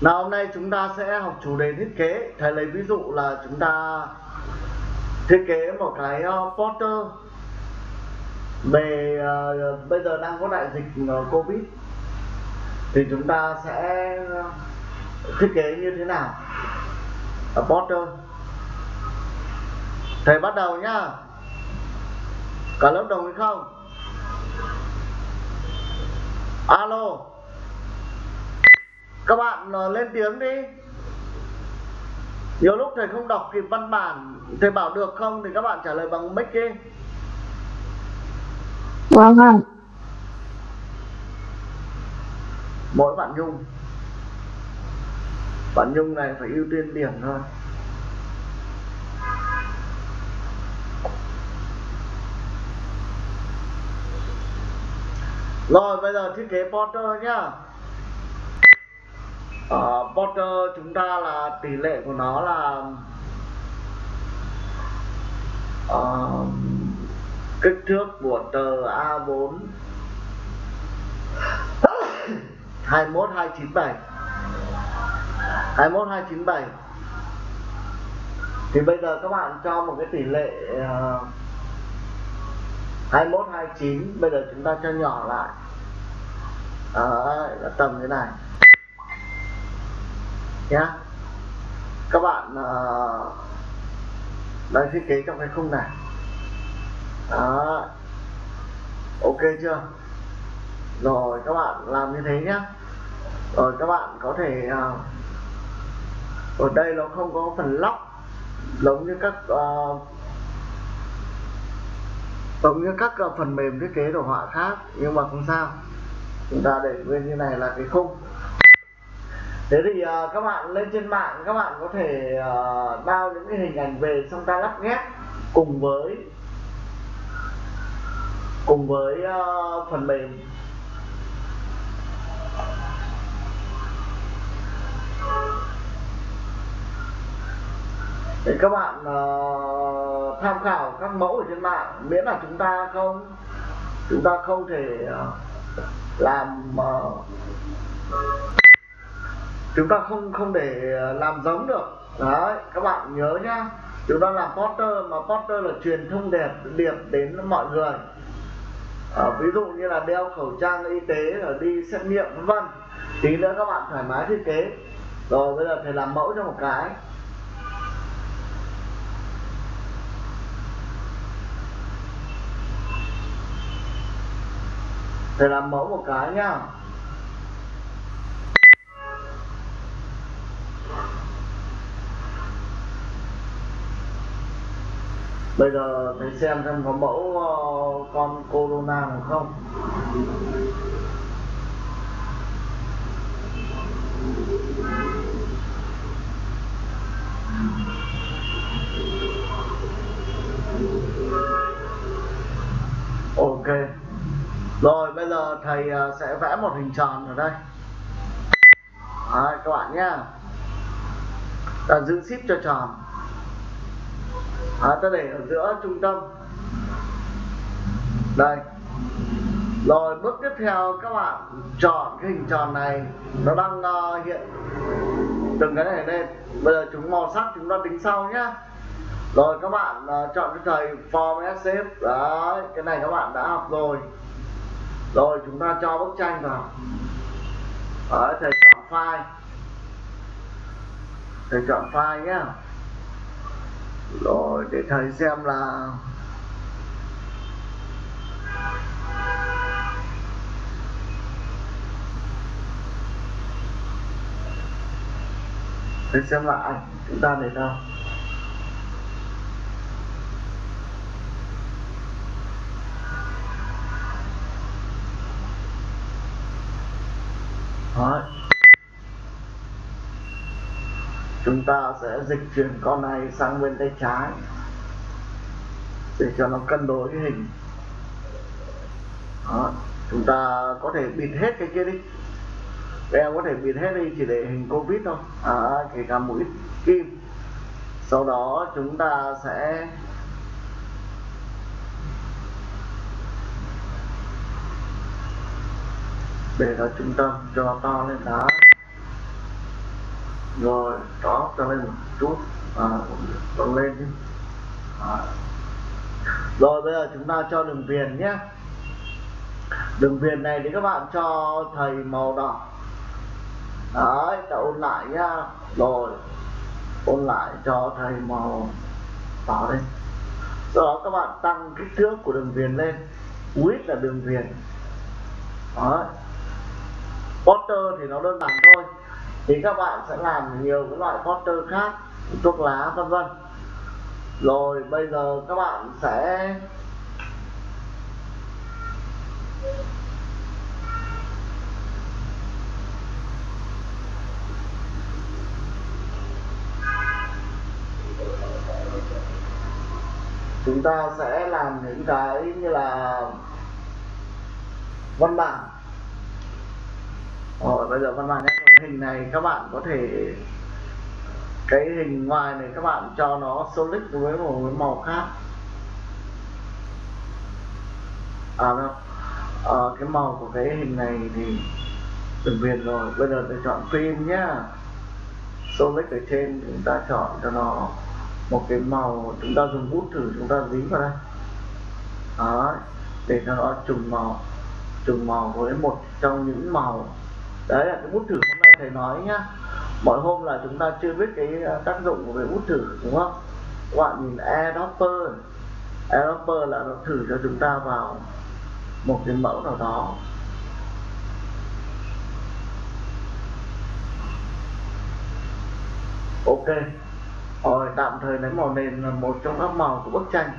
Nào hôm nay chúng ta sẽ học chủ đề thiết kế. Thầy lấy ví dụ là chúng ta thiết kế một cái ờ, poster. Về uh, bây giờ đang có đại dịch uh, Covid. Thì chúng ta sẽ thiết kế như thế nào? Ở poster. Thầy bắt đầu nhá. Cả lớp đồng ý không? Alo các bạn uh, lên tiếng đi. Nhiều lúc thầy không đọc kịp văn bản thầy bảo được không thì các bạn trả lời bằng mic đi. Vâng ạ. mỗi bạn nhung. Bạn nhung này phải ưu tiên điểm thôi. Rồi bây giờ thiết kế Porter nhá uh, Porter chúng ta là tỷ lệ của nó là uh, kích thước của tờ A4 21 297 21 297 thì bây giờ các bạn cho một cái tỷ lệ uh, 21 29 bây giờ chúng ta cho nhỏ lại. Là tầm thế này nhá. Các bạn uh, đang thiết kế trong cái khung này. Đó. Ok chưa? Rồi các bạn làm như thế nhé rồi các bạn có thể uh, ở đây nó không có phần lóc giống như các uh, giống như các uh, phần mềm thiết kế đồ họa khác nhưng mà không sao. Chúng ta để nguyên như này là cái khung thế thì uh, các bạn lên trên mạng các bạn có thể uh, bao những cái hình ảnh về xong ta lắp ghép cùng với cùng với uh, phần mềm. Để các bạn uh, tham khảo các mẫu ở trên mạng miễn là chúng ta không chúng ta không thể uh, làm uh, chúng ta không không để ờ, làm giống được. Đấy các bạn nhớ nhá. Chúng ta làm poster mà poster là truyền thông đẹp điệp đến mọi người. À, ví dụ như là đeo khẩu trang y tế rồi đi xét nghiệm vân vân. Tí nữa các bạn thoải mái thiết kế. Rồi bây giờ thầy làm mẫu cho một cái. Thầy làm mẫu một cái nhá. Bây giờ thầy xem xem có mẫu uh, con corona nào không? Ok. Rồi bây giờ thầy uh, sẽ vẽ một hình tròn ở đây. Đấy, các bạn nhá. Ta giữ ship cho tròn à, ta để ở giữa trung tâm. Đây. Rồi bước tiếp theo các bạn chọn cái hình tròn này. Nó đang uh, hiện từng cái này lên. Bây giờ chúng màu sắc chúng ta tính sau nhá. Rồi các bạn uh, chọn cho thầy form SF, đấy cái này các bạn đã học rồi. Rồi chúng ta cho bức tranh vào. Đấy thầy chọn file. Thầy chọn file nhá rồi để thầy xem là thầy xem lại chúng ta để đâu right chúng ta sẽ dịch chuyển con này sang bên tay trái để cho nó cân đối cái hình. Đó. chúng ta có thể bịt hết cái kia đi. Em có thể bịt hết đi chỉ để hình covid thôi. À, kể cả mũi kim. Sau đó chúng ta sẽ để nó trung tâm cho to lên đó rồi đó cho lên một chút à, còn lên đi à. rồi bây giờ chúng ta cho đường viền nhé. Đường viền này thì các bạn cho thầy màu đỏ. Đấy ta ôn lại nhá. Rồi ôn lại cho thầy màu đỏ lên sau đó các bạn tăng kích thước của đường viền lên. Width là đường viền. Đấy. Potter thì nó đơn giản thôi thì các bạn sẽ làm nhiều cái loại poster khác, thuốc lá, vân vân. Rồi bây giờ các bạn sẽ chúng ta sẽ làm những cái như là văn bản. Rồi, bây giờ văn bản nhé hình này các bạn có thể cái hình ngoài này các bạn cho nó solid với một cái màu khác. À đâu à, cái màu của cái hình này thì đừng biệt rồi. Bây giờ tôi chọn phim nhá. Solid ở trên chúng ta chọn cho nó một cái màu chúng ta dùng bút thử chúng ta dính vào đây. Đó để cho nó trùng màu trùng màu với một trong những màu. Đấy là cái bút thử thầy nói nhá mọi hôm là chúng ta chưa biết cái ờ, tác dụng của việc hút thử đúng không? Các bạn nhìn adapter adapter là nó thử cho chúng ta vào một cái mẫu nào đó. Ok. Rồi tạm thời lấy màu nền là một trong các màu của bức tranh.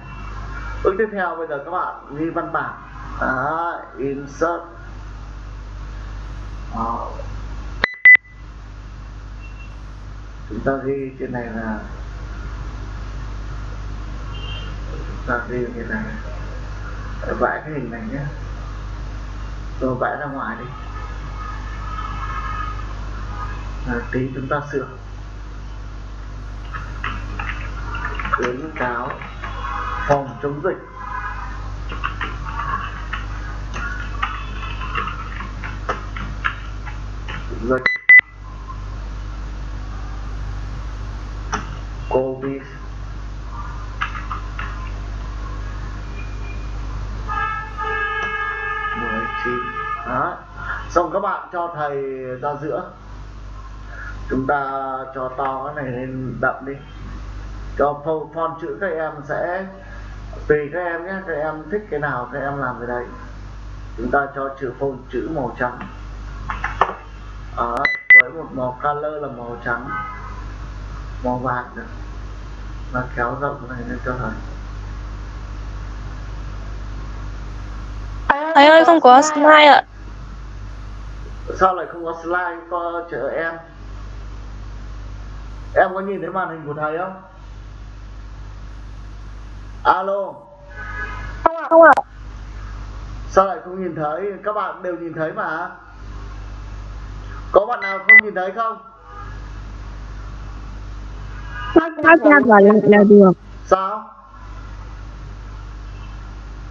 Bước tiếp theo bây giờ các bạn ghi văn bản. À, insert. Đó. Chúng ta ghi trên này là chúng ta ghi cái này. Vẽ cái hình này nhé. Rồi vẽ ra ngoài đi. À, tí chúng ta sửa. Khuyến cáo phòng chống dịch dịch covid 19 đó xong các bạn cho thầy ra giữa. Chúng ta cho to cái này lên đậm đi. Cho font chữ các em sẽ, tùy các em nhé, các em thích cái nào các em làm cái đấy. Chúng ta cho chữ font chữ màu trắng. Ở với một màu color là màu trắng, màu vàng nữa. Và kéo rộng này lên cho thầy. Thầy ơi, không có slide ạ sao lại không có slide có chờ em? Em có nhìn thấy màn hình của thầy không? Alo. Không ạ. Sao lại không nhìn thấy? Các bạn đều nhìn thấy mà. Có bạn nào không nhìn thấy không? Phát ra vào lại là được. Sao?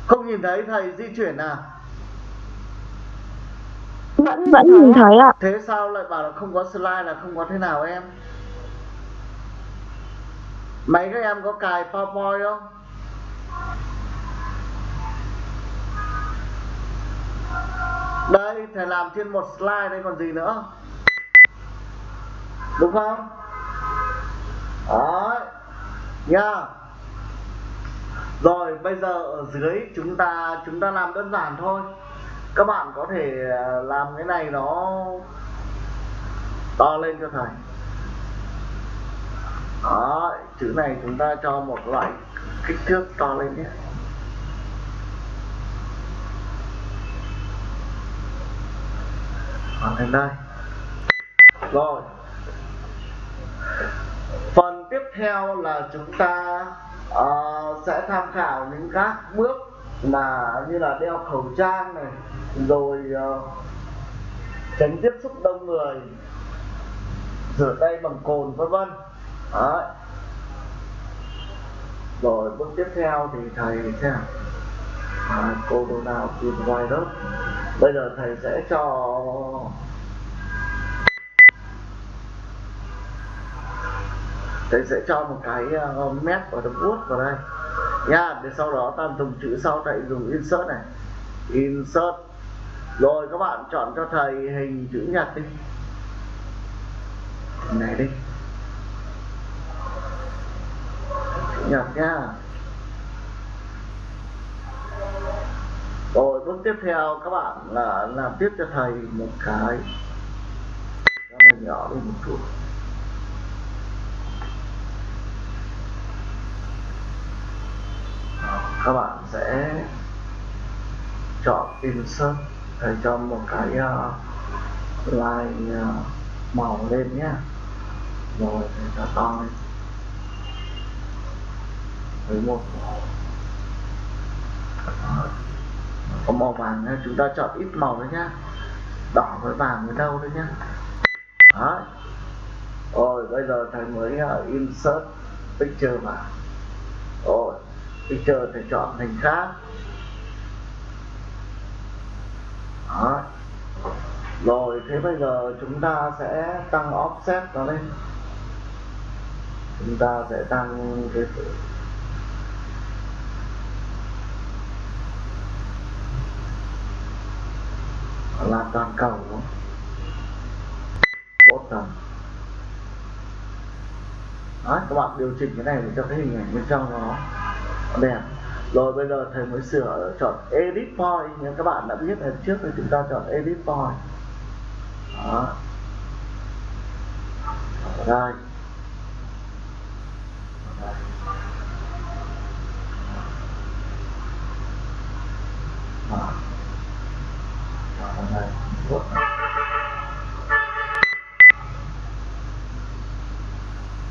Không nhìn thấy thầy di chuyển à Vẫn vẫn nhìn thấy ạ. Thế sao lại bảo là không có slide là không có thế nào em? Mấy các em có cài powerpoint không? Đây thầy làm trên một slide đây còn gì nữa? Đúng không? Đấy. Nha. Rồi bây giờ ở dưới chúng ta chúng ta làm đơn giản thôi các bạn có thể à, làm cái này nó to lên cho thầy. Đó chữ này chúng ta cho một loại kích thước to lên nhé. Hoàn thành đây. Rồi. Phần tiếp theo là chúng ta uh, sẽ tham khảo những các bước là như là đeo khẩu trang này rồi uh, tránh tiếp xúc đông người rửa tay bằng cồn vân vân. Đấy. rồi bước tiếp theo thì thầy sẽ à, cô đồ nào tìm ngoài đó. Bây giờ thầy sẽ cho thầy sẽ cho một cái uh, mét và đấm vuốt vào đây nha, để sau đó ta dùng chữ sau thầy dùng insert này. Insert. Rồi các bạn chọn cho thầy hình chữ nhật đi. Này đi. Chữ nhật nha. Rồi, bước tiếp theo các bạn là làm tiếp cho thầy một cái. Cho này nhỏ đi một chút Đó, các bạn sẽ chọn insert để cho một cái uh, line uh, màu lên nhé rồi để cho to lên. Với một. Màu có màu vàng nhé chúng ta chọn ít màu thôi nhá. Đỏ với vàng với đâu đấy nhá. Đó rồi bây giờ thầy mới uh, insert picture vào. Rồi thì chờ thầy chọn hình khác. Đó. Rồi thế bây giờ chúng ta sẽ tăng offset nó lên. Chúng ta sẽ tăng cái là toàn cầu bottom Đấy, các bạn điều chỉnh cái này để cho cái hình ảnh bên trong nó đẹp à? rồi bây giờ thầy mới sửa chọn edit point nhưng các bạn đã biết lần trước thì chúng ta chọn edit point. Đó. Đây đây.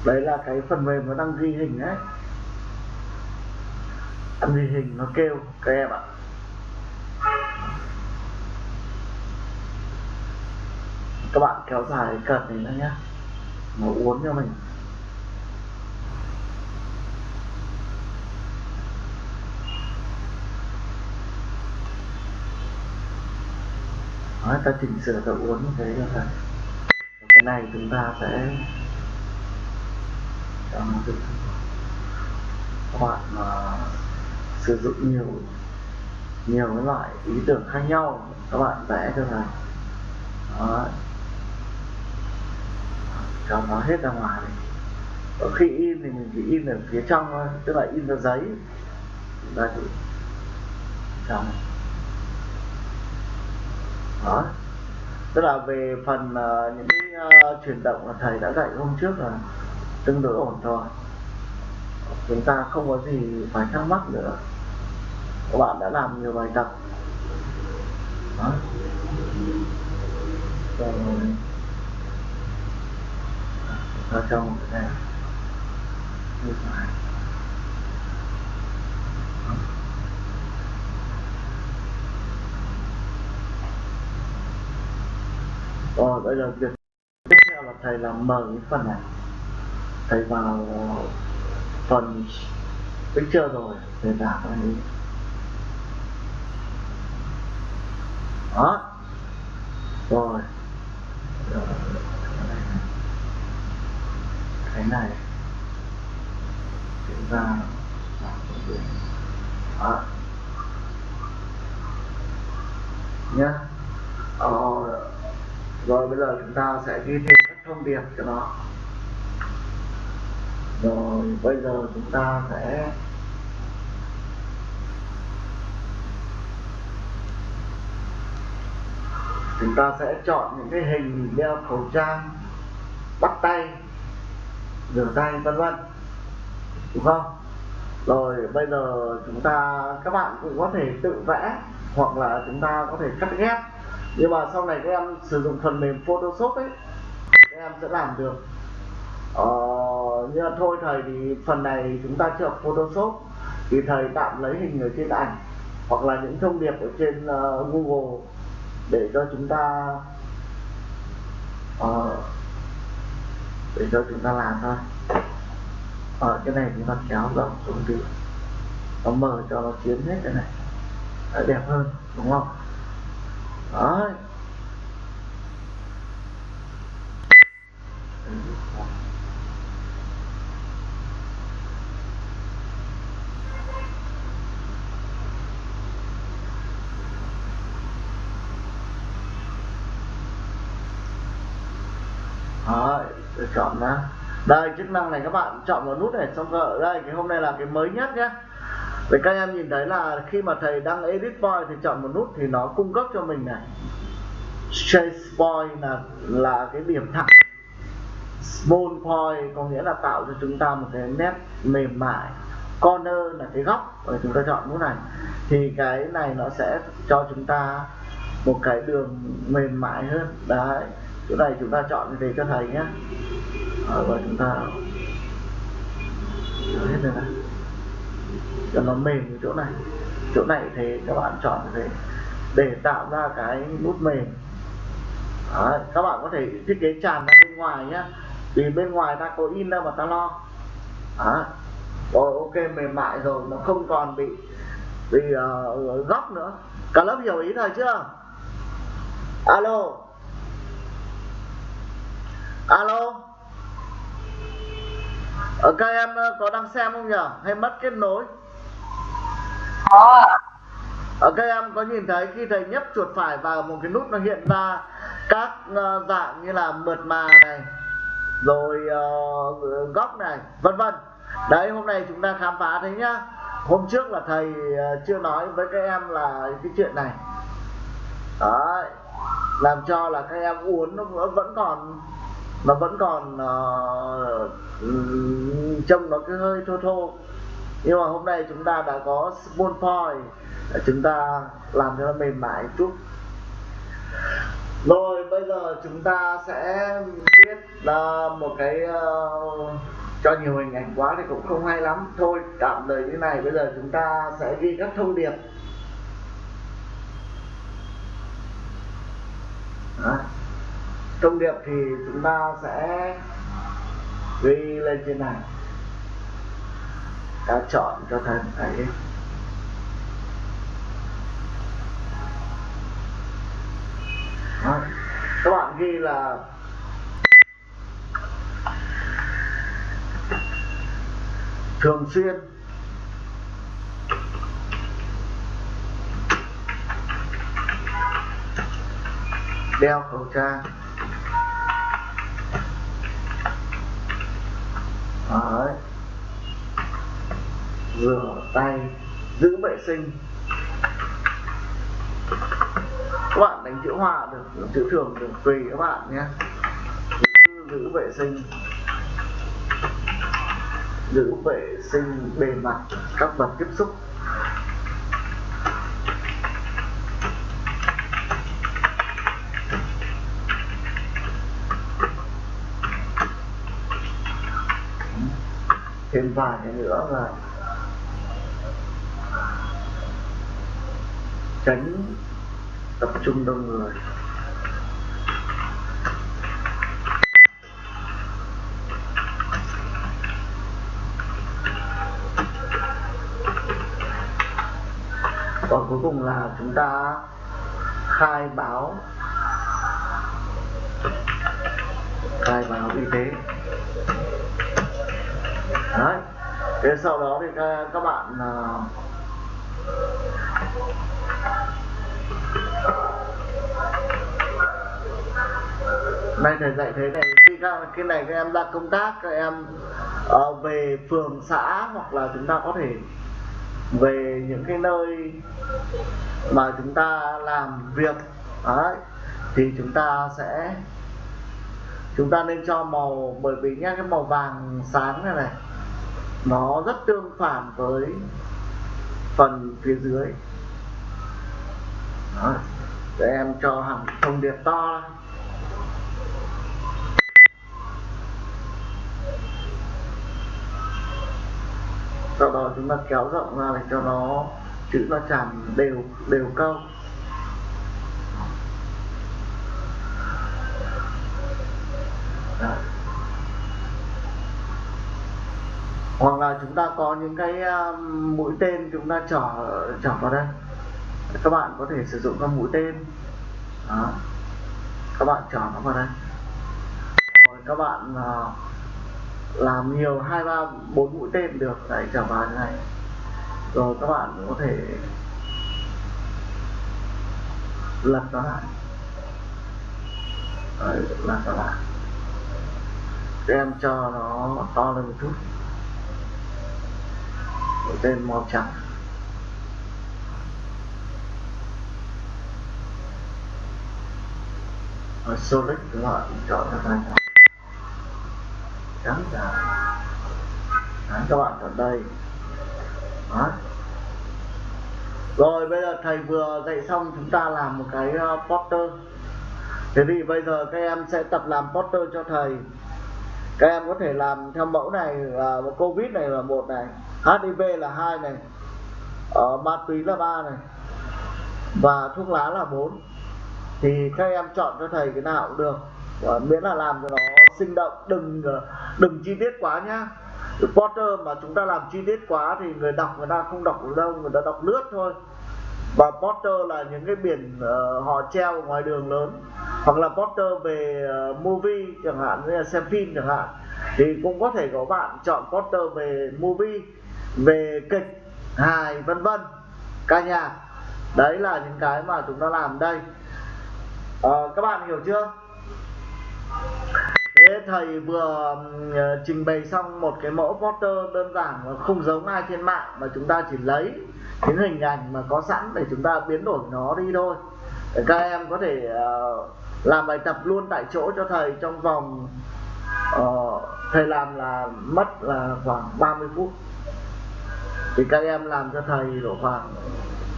đấy là cái phần mềm nó đang ghi hình đấy ghi hình nó kêu các em ạ. Các bạn kéo dài cái cần này nữa nhé nó uốn cho mình. Đó, ta chỉnh sửa ta uốn như thế cho thầy cái này chúng ta sẽ cho nó được. Các bạn mà sử dụng nhiều nhiều cái loại ý tưởng khác nhau các bạn vẽ cho thầy đó. Cho nó hết ra ngoài này ở khi in thì mình chỉ in ở phía trong thôi tức là in ra giấy. Chúng ta chỉ trong. Đó. Tức là về phần uh, những cái uh, chuyển động mà thầy đã dạy hôm trước là tương đối ổn rồi chúng ta không có gì phải thắc mắc nữa. Các bạn đã làm nhiều bài tập. Đó. Rồi. Ta cho một cái này. Như phải rồi, bây giờ việc tiếp theo là thầy làm mở cái phần này. Thầy vào phần picture rồi thầy giả cái này đó. Rồi. Cái này. Chúng ta đó. Nhá. Ờ, rồi bây giờ chúng ta sẽ ghi thêm các thông điệp cho nó rồi bây giờ chúng ta sẽ chúng ta sẽ chọn những cái hình đeo khẩu trang bắt tay rửa tay vân vân. Đúng không? Rồi bây giờ chúng ta các bạn cũng có thể tự vẽ hoặc là chúng ta có thể cắt ghép. Nhưng mà sau này các em sử dụng phần mềm Photoshop ấy các em sẽ làm được. Ờ, Ờ, nhưng mà thôi thầy thì phần này chúng ta chưa học Photoshop. Thì thầy tạm lấy hình ở trên ảnh hoặc là những thông điệp ở trên uh, Google để cho chúng ta uh, để cho chúng ta làm thôi. Ở cái này chúng ta kéo rộng xuống đi nó mở cho nó chiếm hết cái này. Đã đẹp hơn đúng không? Đấy Đấy, tôi chọn nó. Đây, chức năng này các bạn chọn vào nút này, xong rồi, đây, cái hôm nay là cái mới nhất nhé để các em nhìn thấy là khi mà thầy đăng edit point thì chọn một nút thì nó cung cấp cho mình này. Chase point là là cái điểm thẳng. Small point có nghĩa là tạo cho chúng ta một cái nét mềm mại. Corner là cái góc, và chúng ta chọn nút này. Thì cái này nó sẽ cho chúng ta một cái đường mềm mại hơn. Đấy chỗ này chúng ta chọn về cho thầy nhé ờ, và chúng ta hết rồi này cho nó mềm ở chỗ này. Chỗ này thì các bạn chọn về để tạo ra cái nút mềm. Đấy, các bạn có thể thiết kế tràn ra bên ngoài nhé vì bên ngoài ta có in đâu mà ta lo. Đấy. rồi ok mềm mại rồi nó không còn bị bị uh, góc nữa. Cả lớp hiểu ý thầy chưa? Alo alo? Ở các em ờ, có đang xem không nhỉ hay mất kết nối? Có ở các em có nhìn thấy khi thầy nhấp chuột phải vào một cái nút nó hiện ra các dạng như là mượt mà này rồi uh, góc này vân vân. Đấy hôm nay chúng ta khám phá thế nhá. Hôm trước là thầy chưa nói với các em là cái chuyện này. Đấy làm cho là các em uốn nó vẫn còn nó vẫn còn uh, trông nó cứ hơi thô thô. Nhưng mà hôm nay chúng ta đã có spoon point chúng ta làm cho nó mềm mại chút. Rồi bây giờ chúng ta sẽ viết uh, một cái uh, cho nhiều hình ảnh quá thì cũng không hay lắm. Thôi tạm thời như này bây giờ chúng ta sẽ ghi các thông điệp. Đó thông điệp thì chúng ta sẽ ghi lên trên này. Ta chọn cho thầy thấy Đó. các bạn ghi là thường xuyên. Đeo khẩu trang. Đấy. rửa tay giữ vệ sinh. Các bạn đánh chữ hoa được chữ thường được tùy các bạn nhé. Giữ, giữ vệ sinh. Giữ vệ sinh bề mặt các vật tiếp xúc. Thêm vài cái nữa là tránh tập trung đông người. Còn cuối cùng là chúng ta khai báo khai báo y tế đấy. Thế sau đó thì các, các bạn à, uh, đây thầy dạy thế này khi các cái này các em ra công tác các em uh, về phường xã hoặc là chúng ta có thể về những cái nơi mà chúng ta làm việc đấy thì chúng ta sẽ chúng ta nên cho màu bởi vì nhá cái màu vàng sáng này này nó rất tương phản với phần phía dưới Đó. để em cho hẳn thông điệp to sau đó chúng ta kéo rộng ra để cho nó, chữ nó tràn đều đều câu Đó. hoặc là chúng ta có những cái um, mũi tên chúng ta trỏ trỏ vào đây. Các bạn có thể sử dụng các mũi tên. Đó. các bạn trỏ nó vào đây. Rồi các bạn ờ, làm nhiều hai ba bốn mũi tên được. Đấy chỏ vào như này. Rồi các bạn có thể lật nó lại. Đấy, lật nó lại. Em cho nó to lên một chút của tên màu trắng. Ở Solid các bạn chọn cho tay trắng trắng Đấy, các bạn chọn đây. Đó. rồi bây giờ thầy vừa dạy xong chúng ta làm một cái uh, poster. Thế thì bây giờ các em sẽ tập làm poster cho thầy. Các em có thể làm theo mẫu này là covid này là một này hiv là hai này ở ma túy là ba này và thuốc lá là bốn. Thì các em chọn cho thầy cái nào cũng được. Và miễn là làm cho nó sinh động đừng ờ, đừng chi tiết quá nhá. Potter mà chúng ta làm chi tiết quá thì người đọc người ta không đọc được đâu người ta đọc lướt thôi. Và Potter là những cái biển ờ, uh, họ treo ngoài đường lớn. Hoặc là Potter về uh, movie chẳng hạn như là xem phim chẳng hạn. Thì cũng có thể có bạn chọn Potter về movie về kịch hài vân vân. Ca nhạc. Đấy là những cái mà chúng ta làm đây. À, các bạn hiểu chưa? Thế thầy vừa ờ, trình bày xong một cái mẫu poster đơn giản và không giống ai trên mạng mà chúng ta chỉ lấy những hình ảnh mà có sẵn để chúng ta biến đổi nó đi thôi. Để các em có thể uh, làm bài tập luôn tại chỗ cho thầy trong vòng uh, thầy làm là mất là khoảng 30 phút thì các em làm cho thầy độ khoảng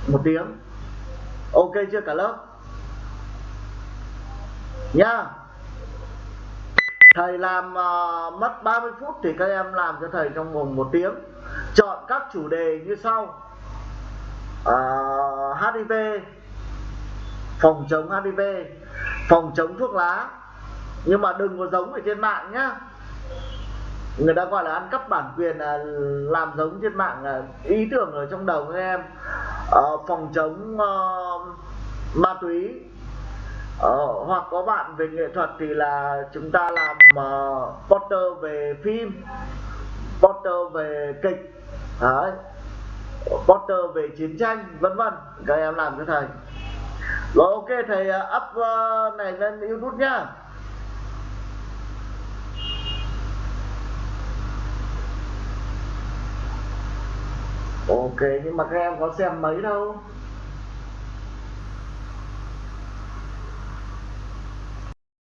một tiếng. Ok chưa cả lớp? Nhá thầy làm uh, mất 30 phút thì các em làm cho thầy trong vòng một tiếng. Chọn các chủ đề như sau. Ờ, uh, HIV phòng chống HIV phòng chống thuốc lá. Nhưng mà đừng có giống ở trên mạng nhá người ta gọi là ăn cắp bản quyền là làm giống trên mạng là ý tưởng ở trong đầu các em. Uh, phòng chống uh, ma túy. Uh, hoặc có bạn về nghệ thuật thì là chúng ta làm uh, poster về phim poster về kịch đấy poster về chiến tranh vân vân. Các em làm cho thầy. Rồi ok thầy à, up uh, này lên youtube nhá. Ok nhưng mà các em có xem mấy đâu.